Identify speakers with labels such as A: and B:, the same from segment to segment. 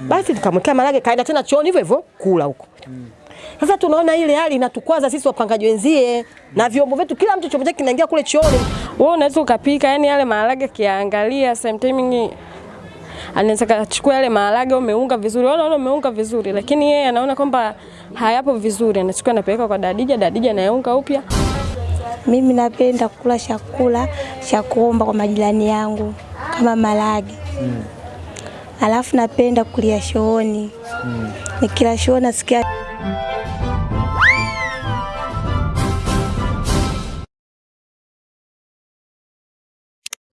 A: Basi tukamwekea marage kaenda tena chooni hivyo hivyo kula huko. Sasa tunaona ile hali inatukwaza sisi wapangaji wenzie na vyombo vyetu, kila mtu chombo chake kinaingia kule chooni.
B: Wewe unaweza ukapika, yani yale maharage kiangalia sometime anaweza kachukua yale maharage umeunga vizuri, wala umeunga vizuri, lakini yeye anaona kwamba hayapo vizuri, anachukua anapeleka kwa dadija, dadija anayeunga upya.
C: Mimi napenda kula chakula cha kuomba kwa majirani yangu kama maharage mm. Alafu napenda kulia shooni mm. Nikila shooni nasikia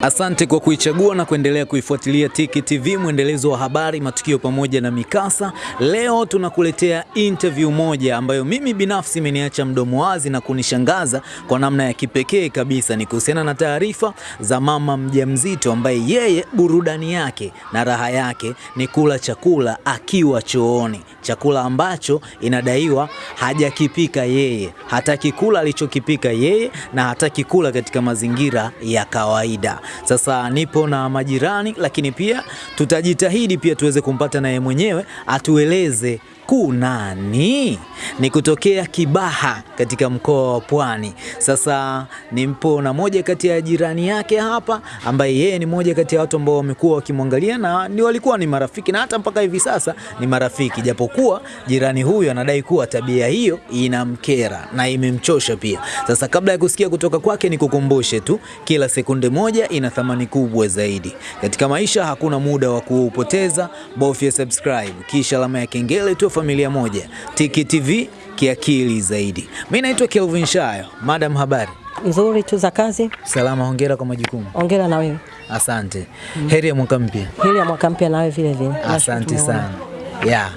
D: Asante kwa kuichagua na kuendelea kuifuatilia Tiki TV, mwendelezo wa habari, matukio pamoja na mikasa. Leo tunakuletea interview moja ambayo mimi binafsi imeniacha mdomo wazi na kunishangaza kwa namna ya kipekee kabisa. Ni kuhusiana na taarifa za mama mjamzito ambaye yeye burudani yake na raha yake ni kula chakula akiwa chooni, chakula ambacho inadaiwa hajakipika yeye, hataki kula alichokipika yeye na hataki kula katika mazingira ya kawaida. Sasa nipo na majirani, lakini pia tutajitahidi pia tuweze kumpata naye mwenyewe atueleze kunani ni kutokea Kibaha katika mkoa wa Pwani. Sasa nimpo na moja kati ya jirani yake hapa, ambaye yeye ni moja kati ya watu ambao wamekuwa wakimwangalia na ni walikuwa ni marafiki na hata mpaka hivi sasa ni marafiki, japokuwa jirani huyu anadai kuwa tabia hiyo inamkera na imemchosha pia. Sasa kabla ya kusikia kutoka kwake, nikukumbushe tu, kila sekunde moja ina thamani kubwa zaidi katika maisha. Hakuna muda wa kuupoteza, bofya subscribe kisha alama ya kengele tu familia moja. Tiki TV kiakili zaidi. Mimi naitwa Kelvin Shayo. Madam, habari?
A: Nzuri tu za kazi.
D: Salama, hongera kwa majukumu.
A: Hongera na wewe.
D: Asante. Mm. Heri ya mwaka mpya.
A: Heri ya mwaka mpya na wewe vile vile.
D: Asante sana. Ya.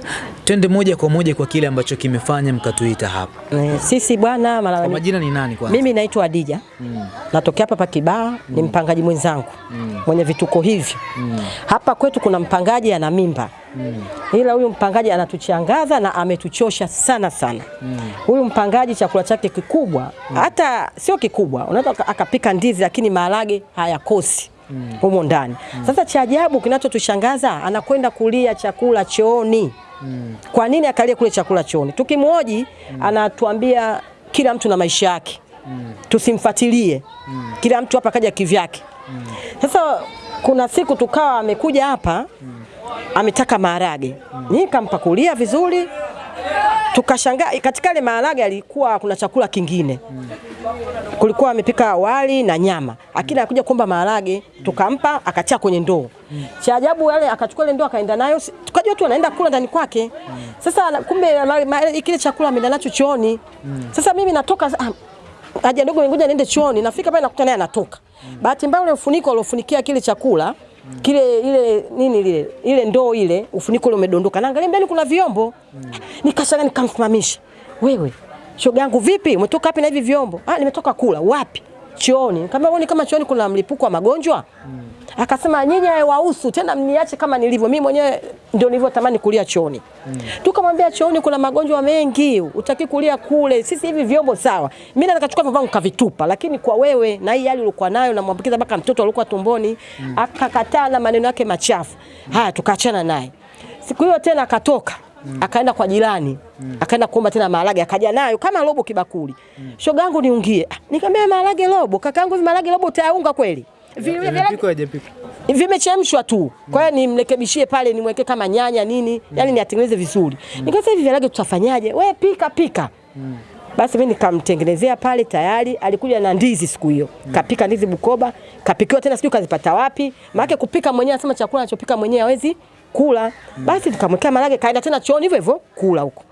D: Twende moja kwa moja kwa kile ambacho kimefanya mkatuita hapa.
A: Eh, Sisi bwana mara
D: Kwa majina ni nani kwanza?
A: Mimi naitwa Adija mm. natokea hapa pa Kibaha mm. ni mpangaji mwenzangu mm. mwenye vituko hivi mm. hapa kwetu kuna mpangaji ana mimba mm. ila huyu mpangaji anatuchangaza na ametuchosha sana sana mm. huyu mpangaji chakula chake kikubwa mm. hata sio kikubwa, unaweza akapika ndizi lakini maharage hayakosi mm. humo ndani mm. Sasa cha ajabu kinachotushangaza anakwenda kulia chakula chooni mm. Kwa nini akalia kule chakula chooni? Tukimhoji mm. anatuambia kila mtu na maisha yake mm. tusimfuatilie mm. kila mtu hapa kaja kivyake mm. Sasa kuna siku tukawa amekuja hapa mm. ametaka maharage mm. nikampakulia vizuri tukashangaa katika ile maharage alikuwa kuna chakula kingine mm. Kulikuwa amepika wali na nyama, lakini mm. akuja kuomba maharage tukampa, akatia kwenye ndoo cha ajabu yale akachukua ile ndoo akaenda nayo, tukajua tu anaenda kula ndani kwake. Sasa kumbe kile chakula ameenda nacho chooni. Sasa mimi natoka ah, haja ndogo ngoja niende chooni, nafika pale nakuta naye anatoka. Bahati mbaya ule ufuniko aliofunikia kile chakula kile ile nini ile ile ndoo ile ufuniko ule umedondoka, naangalia ndani kuna vyombo. Nikashanga nikamsimamisha, wewe shoga yangu, vipi umetoka wapi na hivi vyombo? Ah, nimetoka kula. Wapi? Chooni. Kama uone kama chooni kuna mlipuko wa magonjwa mm. Akasema nyinyi wahusu tena, mniache kama nilivyo mimi mwenyewe, ndio nilivyotamani kulia chooni mm. Tukamwambia chooni kuna magonjwa mengi, utaki kulia kule. Sisi hivi vyombo sawa, mimi nataka kuchukua vyombo vangu kavitupa, lakini kwa wewe na hii hali ulikuwa nayo na mwambikiza mpaka mtoto alikuwa tumboni mm. Akakataa na maneno yake machafu mm. Haya, tukaachana naye. Siku hiyo tena akatoka Mm. Akaenda kwa jirani mm. Akaenda kuomba tena maharage, akaja nayo kama robo kibakuli mm. Shoga yangu niungie, nikamwambia maharage robo, kakaangu hivi maharage robo utayaunga kweli? vimechemshwa tu. Kwa hiyo nimrekebishie pale, nimweke kama nyanya nini, mm. yani niatengeneze vizuri. Mm. Nikasema hivi maharage tutafanyaje? We pika pika. Mm. Basi mimi nikamtengenezea pale tayari. Alikuja na ndizi siku hiyo, Mm. kapika ndizi Bukoba, kapikiwa tena, sijui kazipata wapi. Maana kupika mwenyewe, anasema chakula anachopika mwenyewe hawezi kula. Basi tukamwekea marage, kaenda tena chooni hivyo hivyo kula huko.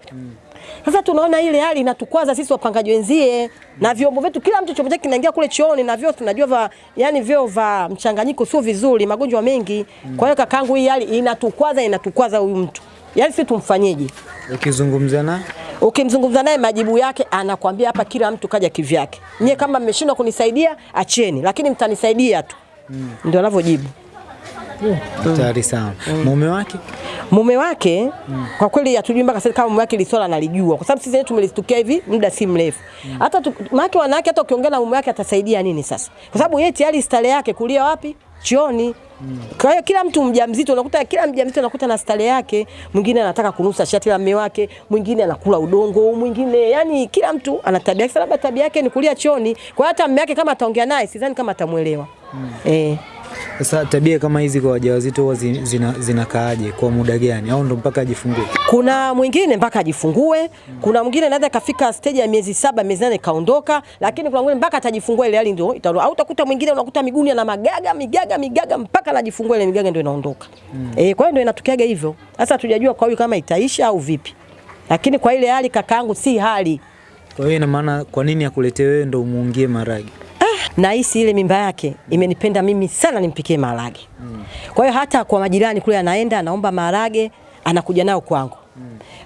A: Sasa tunaona ile hali inatukwaza sisi wapangaji wenzie na vyombo vyetu, kila mtu chombo chake kinaingia kule chooni, na vyoo tunajua va, yani vyoo va mchanganyiko sio vizuri, magonjwa mengi. Kwa hiyo kakangu, hii hali inatukwaza, inatukwaza huyu mtu, yani sisi tumfanyeje?
D: Ukizungumza na
A: Ukimzungumza naye majibu yake anakwambia hapa kila mtu kaja kivyake. Nyie kama mmeshindwa kunisaidia acheni, lakini mtanisaidia tu. Mm. Ndio anavyojibu.
D: Hatari sana. Mume wake
A: mume wake kwa kweli hatujui mpaka sasa kama mume wake liswala analijua, kwa sababu sisi wenyewe tumelistukia hivi muda si mrefu. Hata mke maana wanawake hata ukiongea na mume wake atasaidia nini sasa? Kwa sababu yeye tayari stare yake kulia wapi? Chooni. Kwa hiyo kila mtu mjamzito unakuta kila mjamzito unakuta na stare yake, mwingine anataka kunusa shati la mume wake, mwingine anakula udongo, mwingine yani kila mtu ana tabia yake, labda tabia yake ni kulia chooni. Kwa hiyo hata mume wake kama ataongea naye sidhani kama atamuelewa. Mm. Eh.
D: Sasa, tabia kama hizi kwa wajawazito huwa zinakaaje zina- kwa muda gani, au ndo mpaka ajifungue?
A: Kuna mwingine mpaka ajifungue, kuna mwingine anaweza kafika stage ya miezi saba miezi nane kaondoka, lakini kuna mwingine mpaka atajifungua ile hali ndio itarudi. Au utakuta mwingine unakuta miguuni ana magaga migaga migaga mpaka anajifungua ile migaga ndio inaondoka. Eh, kwa hiyo ndio inatokeaga hivyo. Sasa tujajua kwa huyu kama itaisha au vipi, lakini kwa ile hali kakaangu si hali
D: Kwa hiyo ina maana kwa nini akuletee wewe ndio umuungie maragi?
A: Nahisi ile mimba yake imenipenda mimi sana nimpikie maharage. Kwa hiyo hata kwa majirani kule anaenda anaomba maharage anakuja nao kwangu.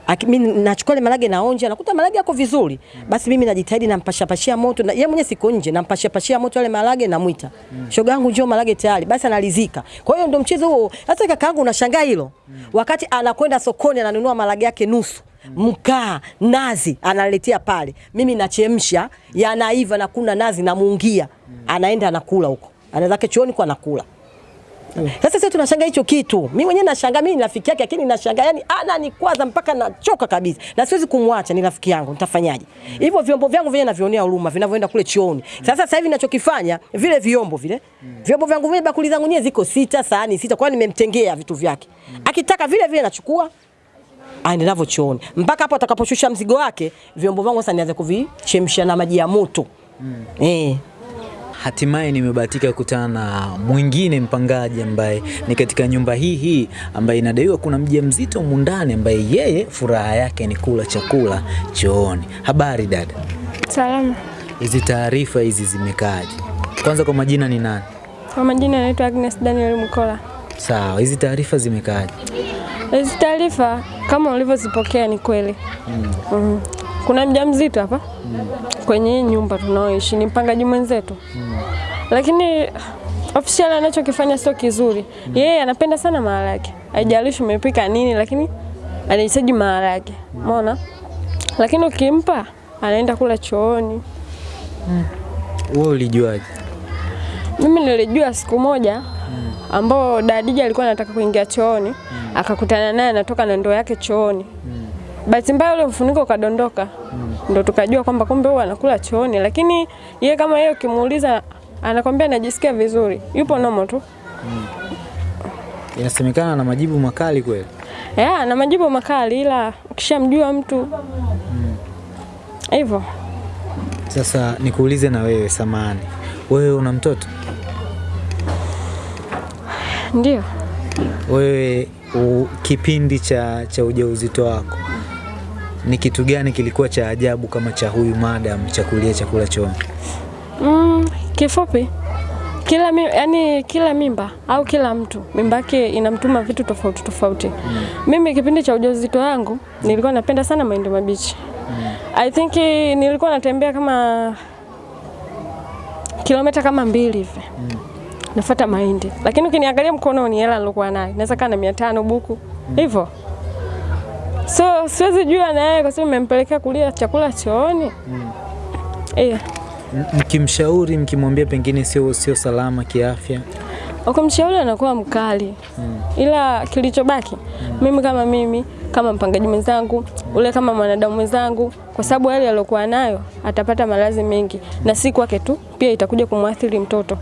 A: Aki- Mimi nachukua ile maharage naonja nakuta maharage yako vizuri. Basi mimi najitahidi nampasha pashia moto na yeye mwenyewe siko nje nampasha pashia moto yale maharage namuita. Shoga yangu njoo maharage tayari. Basi analizika. Kwa hiyo ndio mchezo huo. Sasa kakaangu unashangaa hilo. Wakati anakwenda sokoni ananunua maharage yake nusu mkaa nazi analetea pale, mimi nachemsha, yanaiva na kuna nazi namuungia, anaenda anakula huko, anaweza chooni kwa anakula. Sasa sisi tunashangaa hicho kitu. Mimi mwenyewe nashangaa, mimi ni rafiki yake, lakini nashangaa yani ananikwaza mpaka nachoka kabisa, na siwezi kumwacha, ni rafiki yangu, nitafanyaje? Hivyo vyombo vyangu vyenyewe navionea huruma vinavyoenda kule chooni. Sasa sasa hivi ninachokifanya vile vyombo vile vyombo vyangu vile, bakuli zangu nyewe ziko sita, sahani sita, kwa nimemtengea vitu vyake. Akitaka vile vile nachukua aende navyo chooni mpaka hapo atakaposhusha mzigo wake, vyombo vyangu sasa nianze kuvichemsha na maji ya moto eh.
D: Hatimaye nimebahatika kukutana na mwingine mpangaji ambaye ni katika nyumba hii hii ambaye inadaiwa kuna mjamzito mzito ndani ambaye yeye furaha yake ni kula chakula chooni. Habari dada,
B: Salama.
D: hizi taarifa hizi zimekaaje? Kwanza kwa majina ni nani?
B: Kwa majina anaitwa Agnes Daniel Mkola.
D: Sawa, hizi taarifa zimekaaje?
B: Hizi taarifa kama ulivyozipokea ni kweli. Mm. Mm. Kuna mjamzito hapa kwenye hii nyumba tunaoishi, ni mpangaji mwenzetu, lakini official anachokifanya sio kizuri. Yeye anapenda sana maharage, haijalishi umepika nini, lakini anahitaji maharage, umeona. Lakini ukimpa anaenda kula chooni.
D: Wewe ulijuaje?
B: Mimi nilijua siku moja ambao Dadija alikuwa anataka kuingia chooni, akakutana naye anatoka na ndoo yake chooni. Bahati mbaya ule mfuniko ukadondoka, ndo tukajua kwamba kumbe huwa anakula chooni, lakini yeye kama yeye ukimuuliza anakwambia anajisikia vizuri, yupo nomo tu. mm.
D: Inasemekana na majibu makali kweli.
B: Yeah, ana majibu makali, ila ukishamjua mtu hivyo. Mm.
D: Sasa nikuulize na wewe samani, wewe una mtoto?
B: Ndio
D: Wewe u, kipindi cha, cha ujauzito wako ni kitu gani kilikuwa cha ajabu kama cha huyu madam cha kulia chakula chooni?
B: Mm, kifupi kila mi, yani kila mimba au kila mtu mimba yake inamtuma vitu tofauti tofauti. Mm. Mimi kipindi cha ujauzito wangu nilikuwa napenda sana mahindi mabichi. Mm. I think nilikuwa natembea kama kilomita kama mbili hivi Mm. nafuata mahindi, lakini ukiniangalia mkononi hela nilikuwa nayo naweza kaa na 500 buku. Mm. hivyo so siwezi jua na yeye kwa sababu nimempelekea kulia chakula chooni. Yeah.
D: M- Mkimshauri, mkimwambia pengine sio sio salama kiafya,
B: ukimshauri anakuwa mkali. Mm. ila kilichobaki mm. mimi kama mimi kama mpangaji mwenzangu ule kama mwanadamu mwenzangu, kwa sababu hali aliyokuwa nayo atapata maradhi mengi, na si kwake tu, pia itakuja kumwathiri mtoto.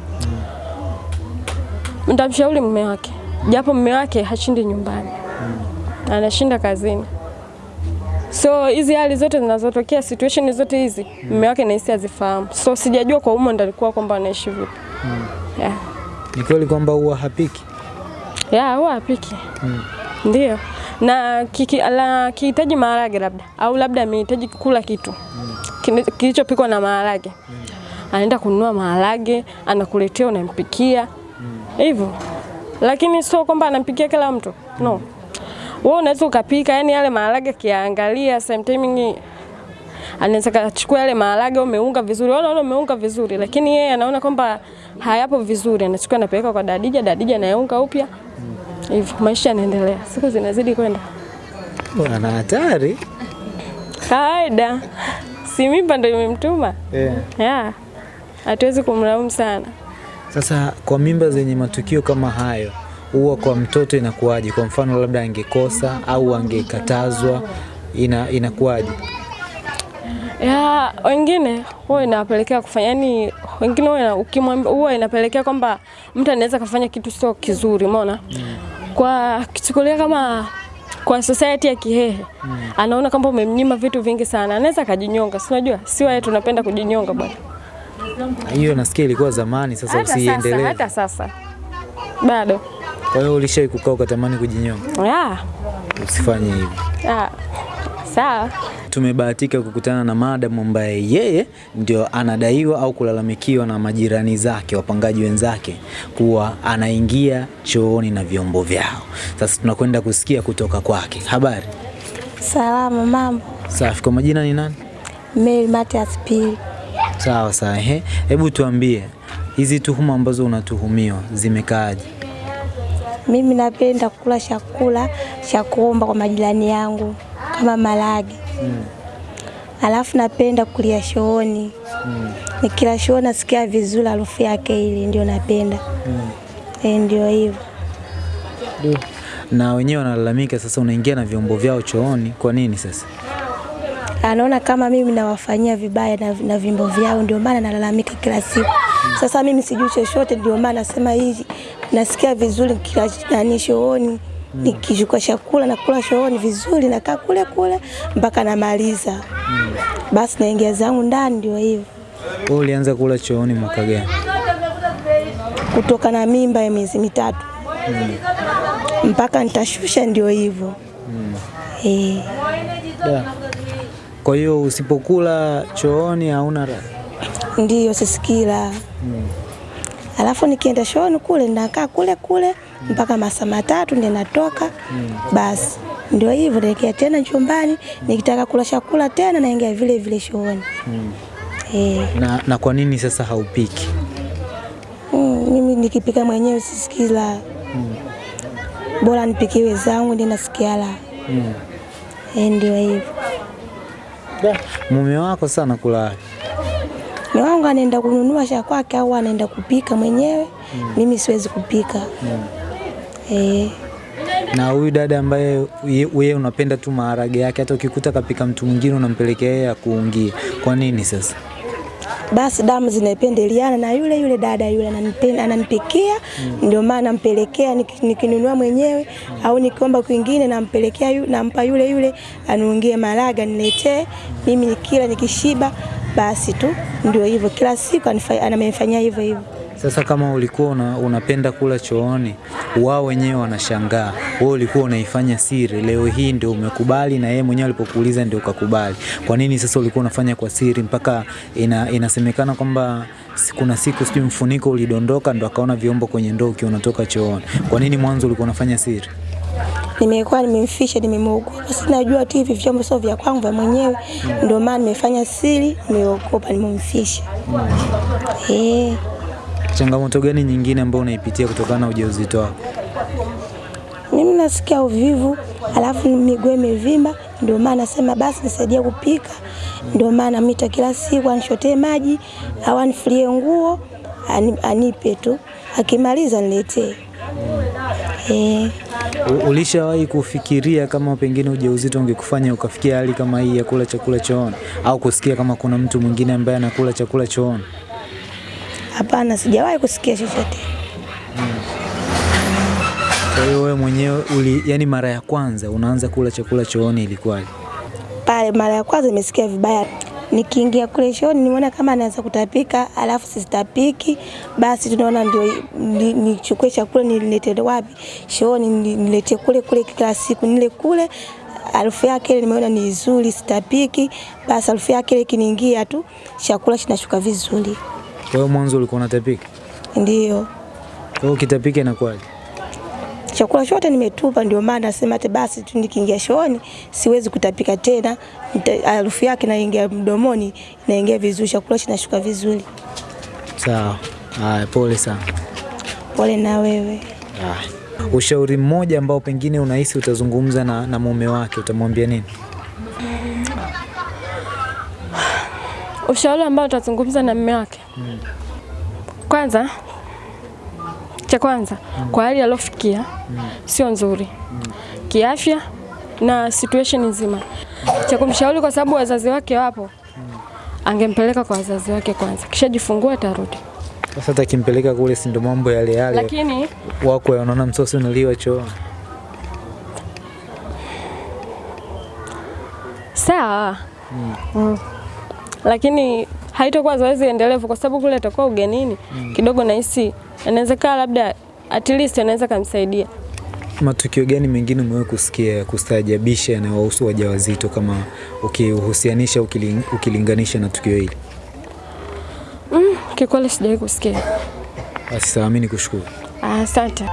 B: Nitamshauri mume wake, japo mume wake hashindi nyumbani, anashinda kazini. So hizi hali zote zinazotokea, situation zote hizi, mume wake nahisi azifahamu. So sijajua kwa umo ndo alikuwa kwamba anaishi vipi. mm. Yeah.
D: ni kweli kwamba huwa hapiki?
B: Ya, huwa hapiki mm. Ndio. Na kiki, la, kihitaji maharage labda au labda amehitaji kula kitu mm. kilichopikwa na maharage, mm. anaenda kununua maharage, anakuletea, unampikia hivyo, mm. lakini sio kwamba anampikia kila mtu no. Wewe unaweza ukapika, yani yale maharage kiangalia, sometimes anaweza kachukua yale maharage umeunga vizuri, unaona umeunga vizuri, lakini yeye anaona kwamba hayapo vizuri, anachukua anapeleka kwa Dadija, Dadija anayeunga upya hivyo, maisha yanaendelea, siku zinazidi kwenda.
D: Bwana hatari
B: Kawaida, si mimba ndio imemtuma
D: yeah.
B: yeah. Hatuwezi kumlaumu sana.
D: Sasa kwa mimba zenye matukio kama hayo huwa kwa mtoto inakuwaje? Kwa mfano labda angekosa au angekatazwa, ina inakuwaje?
B: ya wengine huwa inapelekea kufanya yani, wengine huwa ukimwambia huwa inapelekea kwamba mtu anaweza kafanya kitu sio kizuri, umeona kwa kichukulia kama kwa society ya Kihehe anaona kwamba umemnyima vitu vingi sana, anaweza akajinyonga. Si unajua si wae tunapenda kujinyonga bwana,
D: Hiyo nasikia ilikuwa zamani, sasa, usiendelee.
B: hata sasa bado
D: Kwa hiyo ulishai kukaa ukatamani kujinyonga?
B: ya
D: Usifanye hivyo.
B: ya sawa.
D: Tumebahatika kukutana na madam ambaye yeye ndio anadaiwa au kulalamikiwa na majirani zake, wapangaji wenzake kuwa anaingia chooni na vyombo vyao. Sasa tunakwenda kusikia kutoka kwake. Habari?
C: Salama, mambo.
D: Safi. Kwa majina ni nani?
C: Mary Matias Pili.
D: Sawa sawa. Ehe, hebu tuambie hizi tuhuma ambazo unatuhumiwa zimekaaje?
C: Mimi napenda kula chakula cha kuomba kwa majirani yangu kama maragi. Alafu napenda kulia shooni. Nikila shooni nasikia vizuri harufu yake ile ndio napenda. mm. E, ndio hivyo.
D: Na wenyewe wanalalamika sasa, unaingia na vyombo vyao chooni, kwa nini sasa?
C: Anaona kama mimi nawafanyia vibaya na, na vyombo vyao ndio maana nalalamika kila siku. Sasa mimi sijui chochote ndio maana nasema hivi nasikia vizuri kila nani shooni. nikishuka chakula nakula shooni vizuri nakaa kule kule mpaka namaliza. Basi naingia zangu ndani ndio hivyo.
D: Wewe ulianza kula chooni mwaka gani?
C: Kutoka na mimba ya miezi mitatu. Mpaka nitashusha ndio hivyo. Eh,
D: Da. Kwa hiyo usipokula chooni hauna raha.
C: Ndio sisikila. Alafu nikienda shoni kule nakaa kule kule mpaka masaa matatu ndio natoka. Basi ndio hivyo, naingia tena chumbani, nikitaka kula chakula tena naingia vile vile shoni mm. E.
D: Na, na kwa nini sasa haupiki?
C: mm, mimi nikipika mwenyewe sisikila. Bora nipikiwe zangu ndio nasikia mm. e, ndio hivyo.
D: Mume wako sana kula?
C: Mume wangu anaenda kununua cha kwake au anaenda kupika mwenyewe. mm. Mimi siwezi kupika. mm. Eh,
D: Na huyu dada ambaye ye- wewe unapenda tu maharage yake, hata ukikuta kapika mtu mwingine unampelekea yeye akuungie. Kwa nini sasa?
C: basi damu zinapendeliana na yule yule dada yule ananipenda ananipikia, ndio maana nampelekea nikinunua mwenyewe mm. au nikiomba kwingine nampelekea yu, nampa yule yule anuungie maraga niletee mimi kila nikishiba, basi tu ndio hivyo, kila siku anamefanyia hivyo hivyo.
D: Sasa kama ulikuwa una, unapenda kula chooni, wao wenyewe wanashangaa. Wewe ulikuwa unaifanya siri, leo hii ndio umekubali, na yeye mwenyewe alipokuuliza ndio ukakubali. Kwa nini sasa ulikuwa unafanya kwa siri mpaka ina, inasemekana kwamba kuna siku sijui mfuniko ulidondoka ndo akaona vyombo kwenye ndoo ukiwa unatoka chooni. Kwa nini mwanzo ulikuwa unafanya siri?
C: Nimekuwa nimemfisha, nimemwogopa, sinajua tu hivi vyombo sio vya kwangu vya mwenyewe, ndio maana nimefanya siri, nimeogopa, nimemfisha. Eh,
D: Changamoto gani nyingine ambayo unaipitia kutokana na ujauzito wako?
C: mimi nasikia uvivu, alafu miguu imevimba, ndio maana nasema basi nisaidie kupika, ndio maana mita kila siku anishotee maji au anifulie nguo anipe tu, akimaliza niletee. Eh,
D: U- Ulishawahi kufikiria kama pengine ujauzito ungekufanya ukafikia hali kama hii ya kula chakula chooni, au kusikia kama kuna mtu mwingine ambaye anakula chakula chooni?
C: hapana, sijawahi kusikia chochote.
D: Kwa hiyo wewe mwenyewe uli, yani mara ya kwanza unaanza kula chakula chooni ilikuwaje?
C: pale mara ya kwanza nimesikia vibaya. Nikiingia kule shoni nimeona kama anaanza kutapika, alafu sistapiki, basi tunaona ndio ni- nichukue chakula nilete wapi shooni, ni- nilete kule kule kila siku nile kule harufu yake ile nimeona ni nzuri, sitapiki. Basi harufu yake ile ikiniingia tu chakula kinashuka vizuri,
D: Kwa hiyo mwanzo ulikuwa unatapika,
C: ndio
D: kwa hiyo ukitapika inakuwaje?
C: Chakula chote nimetupa, ndio maana nasema hata basi tu nikiingia chooni siwezi kutapika tena, harufu yake naingia mdomoni, naingia vizuri, chakula kinashuka vizuri.
D: Sawa. Haya, pole sana.
C: Pole na wewe.
D: Haya. Ushauri mmoja ambao pengine unahisi utazungumza na, na mume wake utamwambia nini?
B: Ushauri ambao utazungumza na mume wake kwanza, cha kwanza kwa hali aliyofikia sio nzuri kiafya na situation nzima. Cha kumshauri kwa sababu wazazi wake wapo, angempeleka kwa wazazi wake kwanza, kisha jifungua atarudi.
D: Sasa takimpeleka kule, si ndo mambo yale yale
B: Lakini
D: wako wanaona msosi unaliwa choo.
B: sawa mm. Lakini haitakuwa zoezi endelevu kwa sababu kule atakuwa ugenini mm. kidogo, nahisi inawezekana labda at least anaweza kumsaidia.
D: Matukio gani mengine umewahi kusikia ya kustaajabisha yanayowahusu wajawazito kama ukihusianisha ukiling, ukilinganisha na tukio hili?
B: Mm, kikweli sijawahi kusikia.
D: Basi sawa, mimi nikushukuru.
B: Asante.